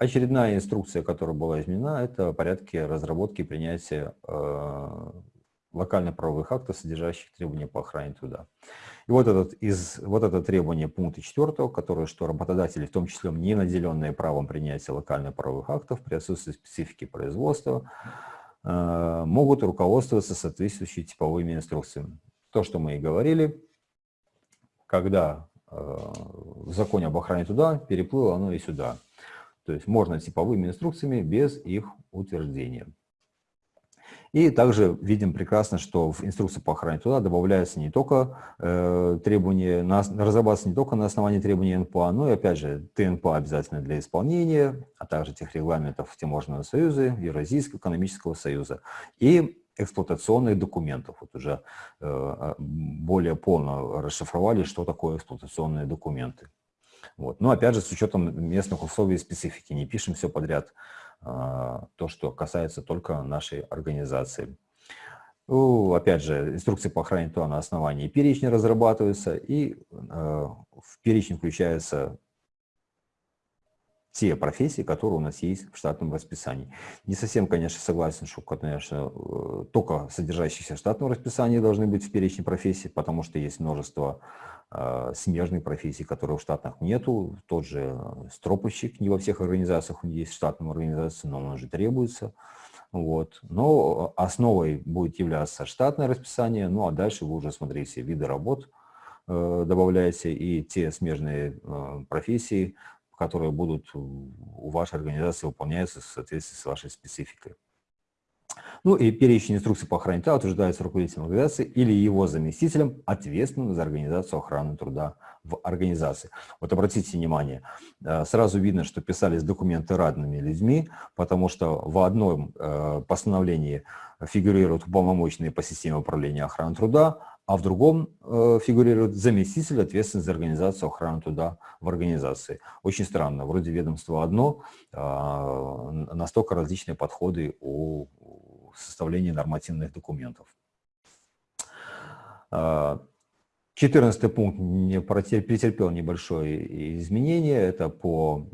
очередная инструкция, которая была изменена, это порядки разработки и принятия локально-правовых актов, содержащих требования по охране труда. И вот, этот, из, вот это требование пункта 4, которое, что работодатели, в том числе не наделенные правом принятия локально-правовых актов при отсутствии специфики производства, э, могут руководствоваться соответствующими типовыми инструкциями. То, что мы и говорили, когда э, в законе об охране труда переплыло оно и сюда. То есть можно типовыми инструкциями без их утверждения. И также видим прекрасно, что в инструкции по охране труда добавляются не только э, требования, на, разрабатываются не только на основании требований НПА, но и опять же ТНПА обязательно для исполнения, а также тех регламентов Тиморного союза, Евразийского экономического союза и эксплуатационных документов. Вот уже э, более полно расшифровали, что такое эксплуатационные документы. Вот. Но опять же, с учетом местных условий и специфики, не пишем все подряд. А, то, что касается только нашей организации. Ну, опять же, инструкции по охране то на основании перечня разрабатываются, и э, в перечень включаются те профессии, которые у нас есть в штатном расписании. Не совсем, конечно, согласен, что, конечно, э, только содержащиеся в штатном расписании должны быть в перечне профессий, потому что есть множество э, смежных профессий, которые в штатах нету. Тот же стропольщик, не во всех организациях он есть в штатном организации, но он уже требуется. Вот. Но основой будет являться штатное расписание, ну а дальше вы уже смотрите виды работ, э, добавляете и те смежные э, профессии, которые будут у вашей организации выполняться в соответствии с вашей спецификой. Ну и перечень инструкций по охране труда утверждается руководителем организации или его заместителем, ответственным за организацию охраны труда в организации. Вот обратите внимание, э, сразу видно, что писались документы разными людьми, потому что в одном э, постановлении фигурируют уполномоченные по системе управления охраны труда, а в другом э, фигурирует заместитель, ответственный за организацию охраны труда в организации. Очень странно, вроде ведомство одно, э, настолько различные подходы у составления нормативных документов. 14 а, пункт не претерпел небольшое изменение, это по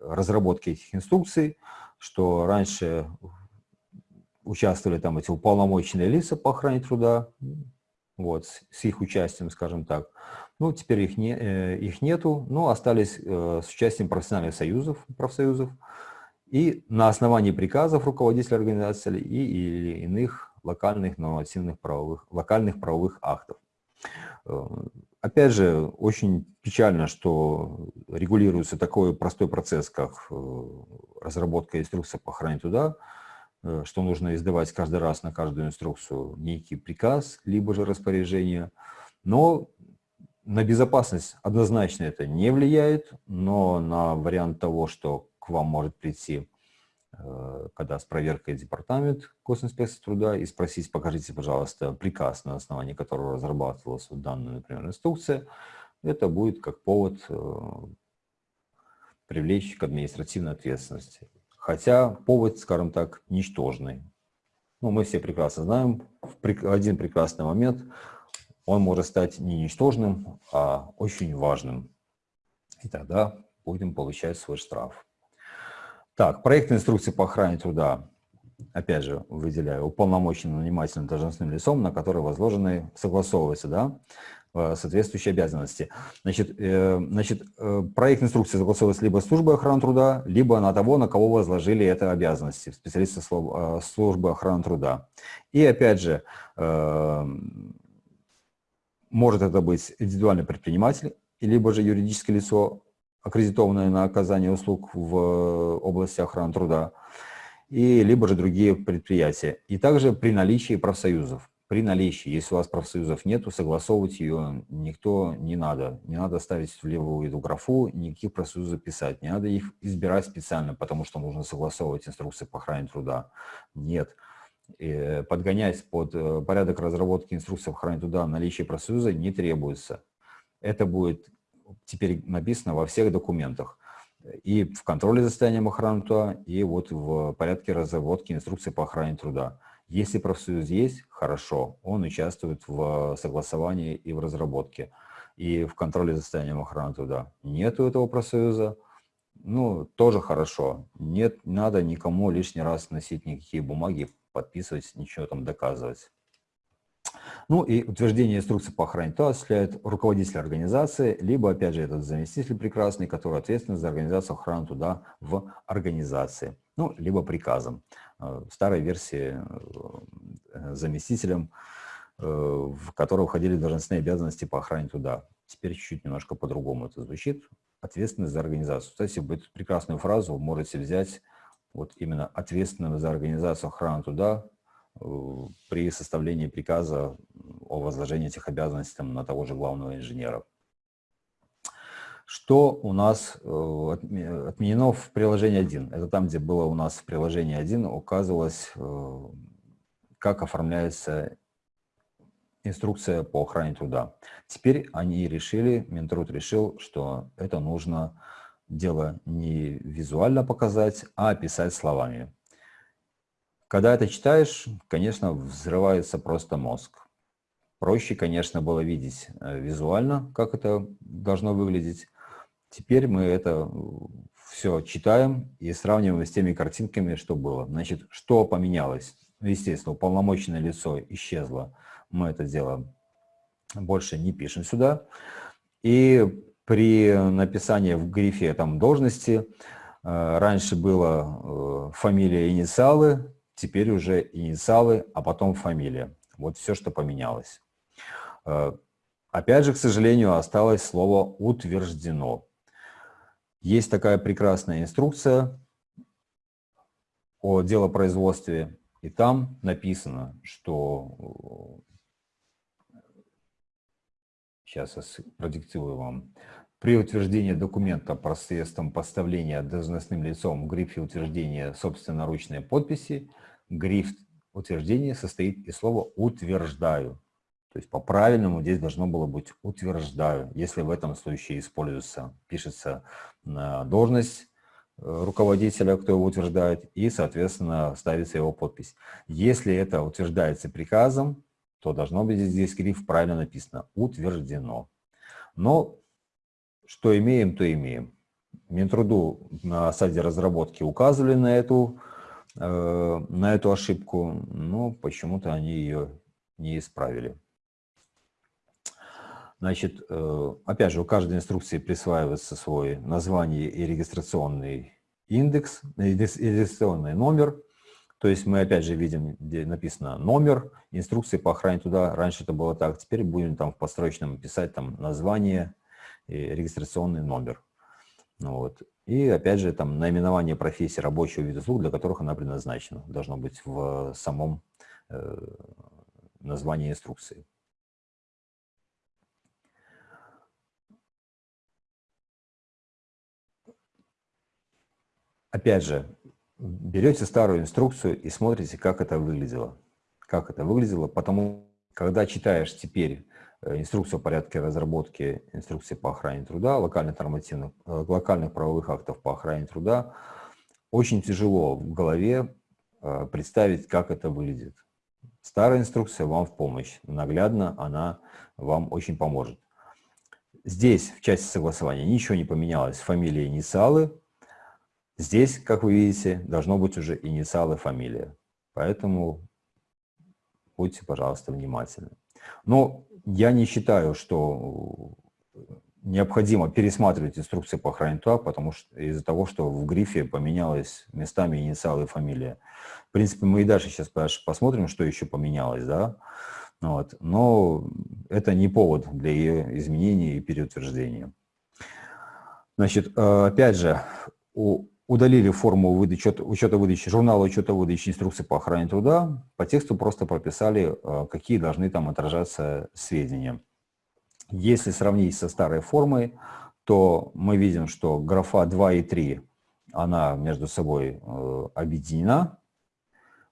разработке этих инструкций, что раньше участвовали там эти уполномоченные лица по охране труда, вот, с их участием, скажем так. Ну, теперь их, не, э, их нету, но остались э, с участием профессиональных союзов, профсоюзов, и на основании приказов руководителя организации и или иных локальных нормативных правовых, локальных правовых актов. Э, опять же, очень печально, что регулируется такой простой процесс, как разработка инструкции по охране труда, Э, что нужно издавать каждый раз на каждую инструкцию некий приказ, либо же распоряжение. Но на безопасность однозначно это не влияет, но на вариант того, что к вам может прийти, э, когда с проверкой департамент госинспекции труда, и спросить, покажите, пожалуйста, приказ, на основании которого разрабатывалась данная, например, инструкция, это будет как повод э, привлечь к административной ответственности. Хотя повод, скажем так, ничтожный. Ну, мы все прекрасно знаем, в один прекрасный момент он может стать не ничтожным, а очень важным. И тогда будем получать свой штраф. Так, проект инструкции по охране труда, опять же, выделяю, уполномоченным нанимательным должностным лицом, на которое возложены, согласовывается, да, соответствующие обязанности. Значит, э, значит, э, проект инструкции согласовывается либо службой охраны труда, либо на того, на кого возложили это обязанности, специалисты службы охраны труда. И опять же, может это быть индивидуальный предприниматель, либо же юридическое лицо, аккредитованное на оказание услуг в области охраны труда, и либо же другие предприятия. И также при наличии профсоюзов при наличии, если у вас профсоюзов нету, согласовывать ее никто не надо. Не надо ставить в левую эту графу, никаких профсоюзов писать. Не надо их избирать специально, потому что нужно согласовывать инструкции по охране труда. Нет. И подгонять под э, порядок разработки инструкции по охране труда наличие профсоюза не требуется. Это будет теперь написано во всех документах. И в контроле за состоянием охраны труда, и вот в порядке разработки инструкции по охране труда. Если профсоюз есть, хорошо, он участвует в согласовании и в разработке, и в контроле за состоянием охраны труда. Нету этого профсоюза, ну, тоже хорошо. Нет, не надо никому лишний раз носить никакие бумаги, подписывать, ничего там доказывать. Ну и утверждение инструкции по охране то осуществляет руководитель организации, либо, опять же, этот заместитель прекрасный, который ответственен за организацию охраны туда в организации, ну, либо приказом. Э, старой версии э, заместителем, э, в которого входили должностные обязанности по охране туда. Теперь чуть-чуть немножко по-другому это звучит. Ответственность за организацию. Кстати, эту прекрасную фразу можете взять вот именно ответственным за организацию охраны туда при составлении приказа о возложении этих обязанностей на того же главного инженера. Что у нас отменено в приложении 1? Это там, где было у нас в приложении 1, указывалось, как оформляется инструкция по охране труда. Теперь они решили, Минтруд решил, что это нужно дело не визуально показать, а описать словами. Когда это читаешь, конечно, взрывается просто мозг. Проще, конечно, было видеть э, визуально, как это должно выглядеть. Теперь мы это все читаем и сравниваем с теми картинками, что было. Значит, что поменялось? Ну, естественно, уполномоченное лицо исчезло мы это дело больше не пишем сюда. И при написании в грифе там должности э, раньше было э, фамилия, инициалы, теперь уже инициалы, а потом фамилия. Вот все, что поменялось. Э, опять же, к сожалению, осталось слово «утверждено». Есть такая прекрасная инструкция о делопроизводстве, и там написано, что Сейчас я продиктую вам. При утверждении документа посредством поставления должностным лицом в грифе утверждения собственноручной подписи, гриф утверждения состоит из слова «утверждаю». То есть по-правильному здесь должно было быть «утверждаю», если в этом случае используется, пишется на должность э, руководителя, кто его утверждает, и, соответственно, ставится его подпись. Если это утверждается приказом, то должно быть здесь гриф правильно написано «утверждено». Но что имеем, то имеем. Минтруду на стадии разработки указывали на эту, э, на эту ошибку, но почему-то они ее не исправили. Значит, э, опять же, у каждой инструкции присваивается свой название и регистрационный индекс, регистрационный номер – то есть мы опять же видим, где написано номер, инструкции по охране туда. Раньше это было так, теперь будем там в построчном писать там название и регистрационный номер. Ну, вот. И опять же там наименование профессии рабочего вида услуг, для которых она предназначена. Должно быть в самом э, названии инструкции. Опять же, берете старую инструкцию и смотрите, как это выглядело. Как это выглядело, потому когда читаешь теперь э, инструкцию о порядке разработки инструкции по охране труда, локальных нормативных, э, локальных правовых актов по охране труда, очень тяжело в голове э, представить, как это выглядит. Старая инструкция вам в помощь. Наглядно она вам очень поможет. Здесь, в части согласования, ничего не поменялось. Фамилия, инициалы, Здесь, как вы видите, должно быть уже инициалы фамилия. Поэтому будьте, пожалуйста, внимательны. Но я не считаю, что необходимо пересматривать инструкции по охране труда, потому что из-за того, что в грифе поменялось местами инициалы и фамилия. В принципе, мы и дальше сейчас посмотрим, что еще поменялось, да. Вот. Но это не повод для ее изменения и переутверждения. Значит, э, опять же, у удалили форму выдачи, учета выдачи, журнала учета выдачи инструкции по охране труда, по тексту просто прописали, э, какие должны там отражаться сведения. Если сравнить со старой формой, то мы видим, что графа 2 и 3, она между собой э, объединена,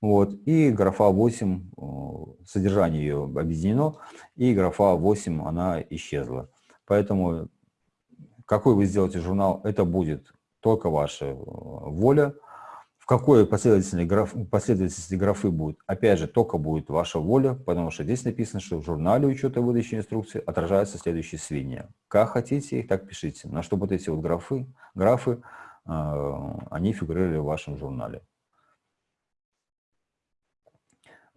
вот, и графа 8, э, содержание ее объединено, и графа 8, она исчезла. Поэтому какой вы сделаете журнал, это будет только ваша э, воля. В какой последовательности, граф, последовательности графы будет, опять же, только будет ваша воля, потому что здесь написано, что в журнале учета выдачи инструкции отражаются следующие сведения. Как хотите их, так пишите. На что вот эти вот графы, графы они фигурировали в вашем журнале.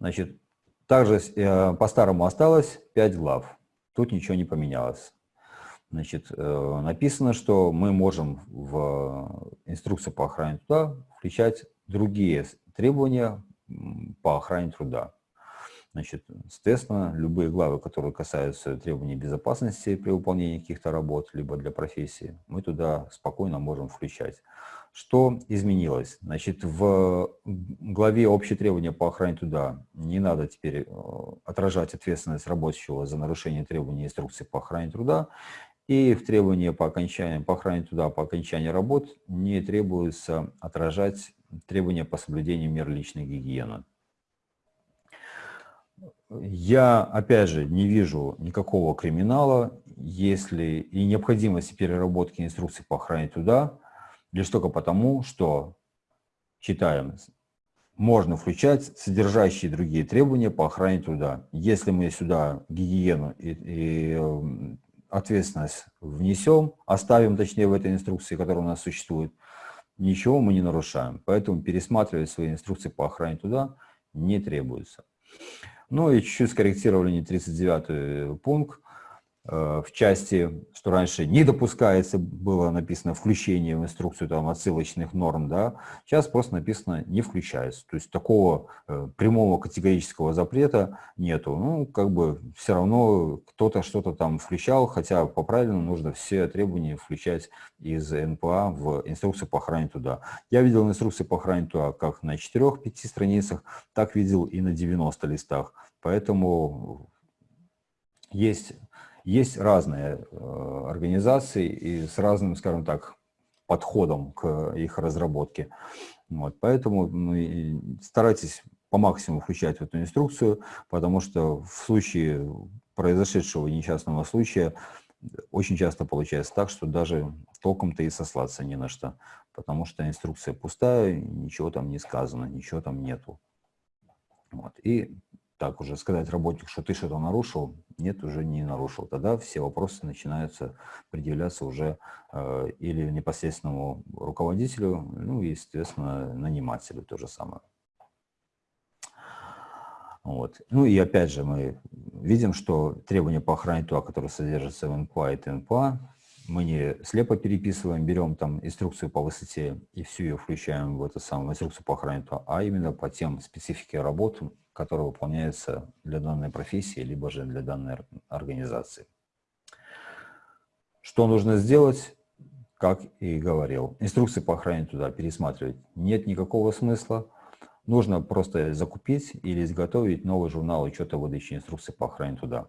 Значит, также по-старому осталось 5 глав. Тут ничего не поменялось. Значит, э, написано, что мы можем в инструкцию по охране труда включать другие требования по охране труда. Значит, соответственно, любые главы, которые касаются требований безопасности при выполнении каких-то работ, либо для профессии, мы туда спокойно можем включать. Что изменилось? Значит, в главе «Общие требования по охране труда» не надо теперь э, отражать ответственность рабочего за нарушение требований инструкции по охране труда. И в требовании по окончанию, по охране труда по окончании работ не требуется отражать требования по соблюдению мер личной гигиены. Я, опять же, не вижу никакого криминала, если и необходимости переработки инструкций по охране труда, лишь только потому, что, читаем, можно включать содержащие другие требования по охране труда. Если мы сюда гигиену и, и эм, ответственность внесем, оставим, точнее, в этой инструкции, которая у нас существует, ничего мы не нарушаем. Поэтому пересматривать свои инструкции по охране туда не требуется. Ну и чуть-чуть скорректировали не 39 пункт. Э, в части, что раньше не допускается, было написано включение в инструкцию там, отсылочных норм, да, сейчас просто написано не включается. То есть такого э, прямого категорического запрета нету. Ну, как бы все равно кто-то что-то там включал, хотя по правильному нужно все требования включать из НПА в инструкцию по охране туда. Я видел инструкции по охране туда как на 4-5 страницах, так видел и на 90 листах. Поэтому есть есть разные э, организации и с разным, скажем так, подходом к их разработке. Вот, поэтому ну, старайтесь по максимуму включать в эту инструкцию, потому что в случае произошедшего несчастного случая очень часто получается так, что даже толком-то и сослаться не на что, потому что инструкция пустая, ничего там не сказано, ничего там нету. Вот. И так уже сказать работник, что ты что-то нарушил, нет, уже не нарушил. Тогда все вопросы начинаются предъявляться уже э, или непосредственному руководителю, ну и, естественно, нанимателю то же самое. Вот. Ну и опять же мы видим, что требования по охране ТУА, которые содержатся в НПА и ТНПА, мы не слепо переписываем, берем там инструкцию по высоте и всю ее включаем в эту самую инструкцию по охране а именно по тем специфике работы, которые выполняются для данной профессии, либо же для данной организации. Что нужно сделать? Как и говорил, инструкции по охране туда пересматривать нет никакого смысла. Нужно просто закупить или изготовить новый журнал учета выдачи инструкций по охране туда.